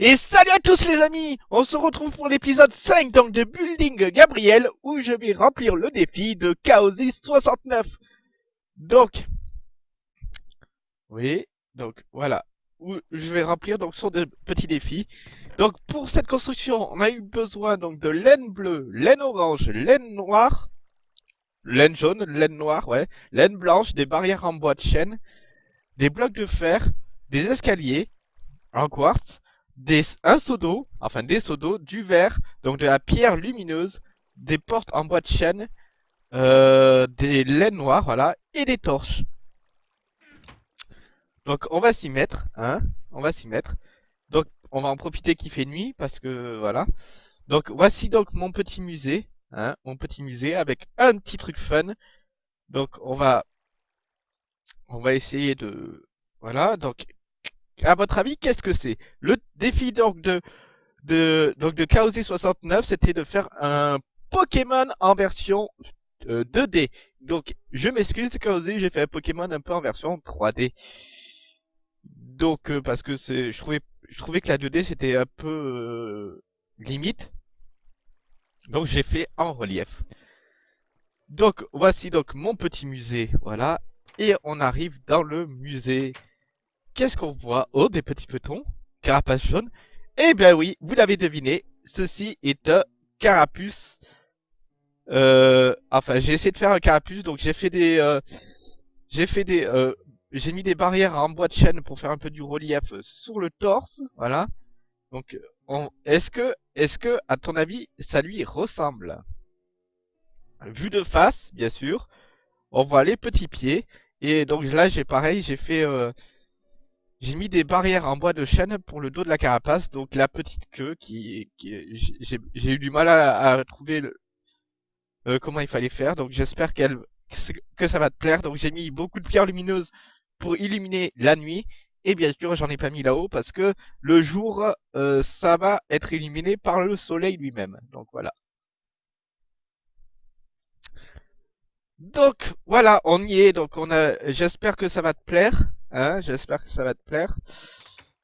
Et salut à tous les amis On se retrouve pour l'épisode 5 donc de Building Gabriel où je vais remplir le défi de Chaosis 69. Donc, oui, donc voilà, où je vais remplir donc son petit défi. Donc pour cette construction, on a eu besoin donc de laine bleue, laine orange, laine noire, laine jaune, laine noire, ouais, laine blanche, des barrières en bois de chêne, des blocs de fer, des escaliers en quartz, un seau d'eau, enfin des seaux d'eau, du verre, donc de la pierre lumineuse, des portes en bois de chêne, euh, des laines noires, voilà, et des torches. Donc on va s'y mettre, hein, on va s'y mettre. Donc on va en profiter qu'il fait nuit, parce que voilà. Donc voici donc mon petit musée, hein, mon petit musée avec un petit truc fun. Donc on va, on va essayer de, voilà, donc à votre avis, qu'est-ce que c'est? Le défi donc de de donc de 69, c'était de faire un Pokémon en version 2D. Euh, donc je m'excuse Chaosé, j'ai fait un Pokémon un peu en version 3D. Donc euh, parce que c'est je trouvais je trouvais que la 2D c'était un peu euh, limite. Donc j'ai fait en relief. Donc voici donc mon petit musée, voilà. Et on arrive dans le musée qu'est-ce qu'on voit? Oh, des petits petons, carapace jaune. Eh bien oui, vous l'avez deviné, ceci est un carapuce. Euh, enfin, j'ai essayé de faire un carapuce, donc j'ai fait des, euh, j'ai fait des, euh, j'ai mis des barrières en bois de chêne pour faire un peu du relief sur le torse, voilà. Donc, est-ce que, est-ce que, à ton avis, ça lui ressemble? Vu de face, bien sûr, on voit les petits pieds. Et donc là, j'ai pareil, j'ai fait, euh, j'ai mis des barrières en bois de chêne pour le dos de la carapace, donc la petite queue qui, j'ai eu du mal à, trouver le, euh, comment il fallait faire, donc j'espère qu'elle que ça va te plaire. Donc j'ai mis beaucoup de pierres lumineuses pour illuminer la nuit. Et bien sûr, j'en ai pas mis là-haut parce que le jour, euh, ça va être illuminé par le soleil lui-même. Donc voilà. Donc voilà, on y est. Donc on a, j'espère que ça va te plaire. Hein, j'espère que ça va te plaire.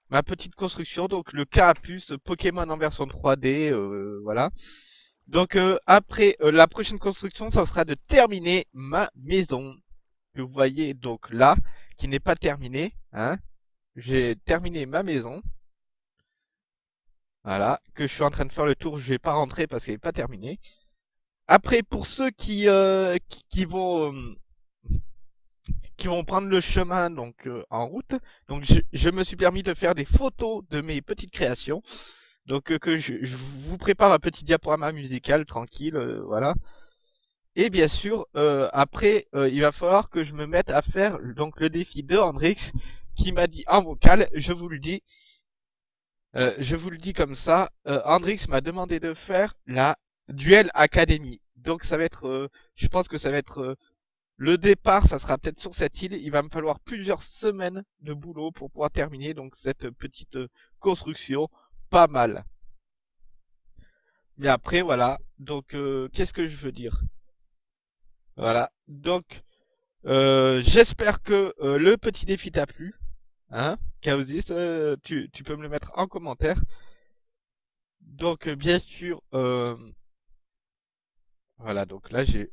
Ma petite construction, donc le carapuce Pokémon en version 3D, euh, voilà. Donc euh, après euh, la prochaine construction, ça sera de terminer ma maison. Que vous voyez donc là, qui n'est pas terminée. Hein. J'ai terminé ma maison. Voilà, que je suis en train de faire le tour, je vais pas rentrer parce qu'elle n'est pas terminée. Après, pour ceux qui, qui, qui, vont qui vont prendre le chemin donc euh, en route. Donc je, me suis permis de faire des photos de mes petites créations. Donc euh, que je, vous prépare un petit diaporama musical tranquille, euh, voilà. Et bien sûr, après, il va falloir que je me mette à faire donc le défi de Hendrix qui m'a dit en vocal, je vous le dis, je vous le dis comme ça, Hendrix m'a demandé de faire la Duel Academy. Donc ça va être, je pense que ça va être le départ, ça sera peut-être sur cette île. Il va me falloir plusieurs semaines de boulot pour pouvoir terminer donc cette petite construction. Pas mal. Mais après, voilà. Donc, euh, qu'est-ce que je veux dire? Voilà. Donc, euh, j'espère que euh, le petit défi t'a plu. Hein? Chaosis, tu, tu peux me le mettre en commentaire. Donc, bien sûr, voilà. Donc là, j'ai...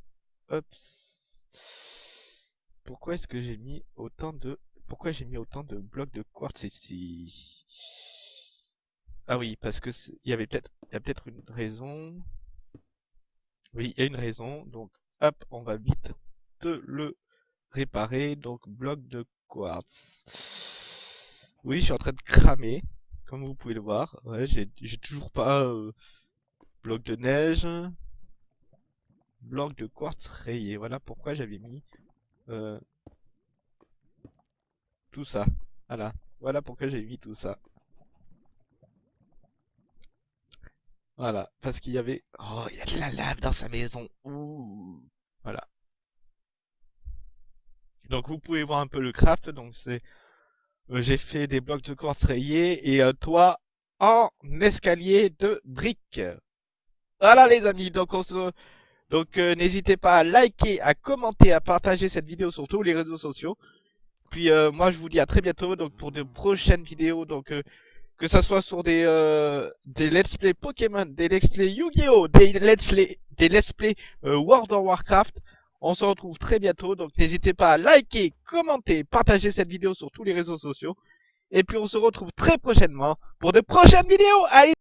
pourquoi est-ce que j'ai mis autant de... Pourquoi j'ai mis autant de blocs de quartz ici Ah oui, parce que il y avait peut-être... Il y a peut-être une raison... Oui, il y a une raison. Donc, hop, on va vite te le réparer. Donc, bloc de quartz. Oui, je suis en train de cramer. Comme vous pouvez le voir. J'ai toujours pas... Euh, bloc de neige. Bloc de quartz rayé. Voilà pourquoi j'avais mis euh, tout ça. Voilà. Voilà pourquoi j'ai mis tout ça. Voilà. Parce qu'il y avait... Oh, il y a de la lave dans sa maison. Ouh. Voilà. Donc vous pouvez voir un peu le craft. Donc c'est... Euh, j'ai fait des blocs de quartz rayés et un toit en escalier de briques. Voilà les amis. Donc on se... Donc euh, n'hésitez pas à liker, à commenter, à partager cette vidéo sur tous les réseaux sociaux. Puis euh, moi je vous dis à très bientôt donc pour de prochaines vidéos. Donc euh, que ça soit sur des euh, des let's play Pokémon, des let's play Yu-Gi-Oh, des let's play des let's play World of Warcraft. On se retrouve très bientôt, donc n'hésitez pas à liker, commenter, partager cette vidéo sur tous les réseaux sociaux. Et puis on se retrouve très prochainement pour de prochaines vidéos. Allez